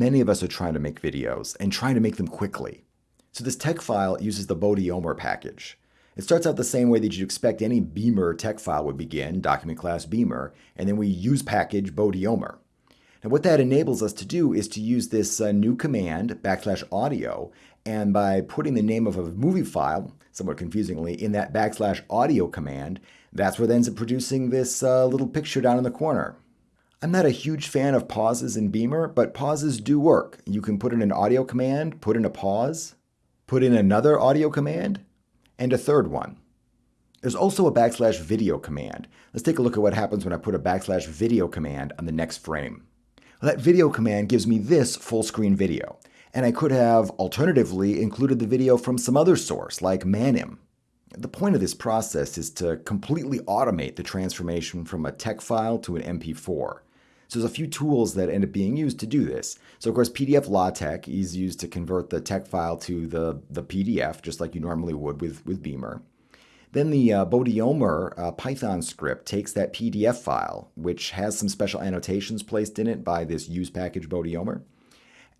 many of us are trying to make videos and trying to make them quickly. So this TeX file uses the Bodiomer package. It starts out the same way that you'd expect any Beamer TeX file would begin, document class Beamer, and then we use package Bodiomer. Now what that enables us to do is to use this uh, new command, backslash audio, and by putting the name of a movie file, somewhat confusingly, in that backslash audio command, that's what ends up producing this uh, little picture down in the corner. I'm not a huge fan of pauses in Beamer, but pauses do work. You can put in an audio command, put in a pause, put in another audio command, and a third one. There's also a backslash video command. Let's take a look at what happens when I put a backslash video command on the next frame. Well, that video command gives me this full screen video, and I could have alternatively included the video from some other source like Manim. The point of this process is to completely automate the transformation from a TeX file to an MP4. So there's a few tools that end up being used to do this. So of course, PDF LaTeX is used to convert the TeX file to the, the PDF, just like you normally would with, with Beamer. Then the uh, Bodiomer uh, Python script takes that PDF file, which has some special annotations placed in it by this use package Bodiomer,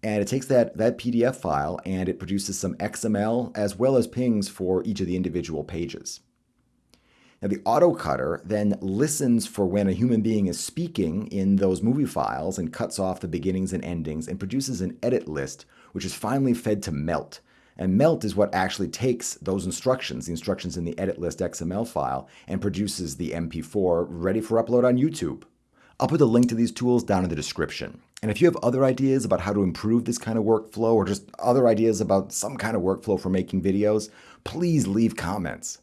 and it takes that, that PDF file and it produces some XML as well as PNGs for each of the individual pages. Now, the autocutter then listens for when a human being is speaking in those movie files and cuts off the beginnings and endings and produces an edit list, which is finally fed to Melt. And Melt is what actually takes those instructions, the instructions in the edit list XML file, and produces the MP4 ready for upload on YouTube. I'll put the link to these tools down in the description. And if you have other ideas about how to improve this kind of workflow or just other ideas about some kind of workflow for making videos, please leave comments.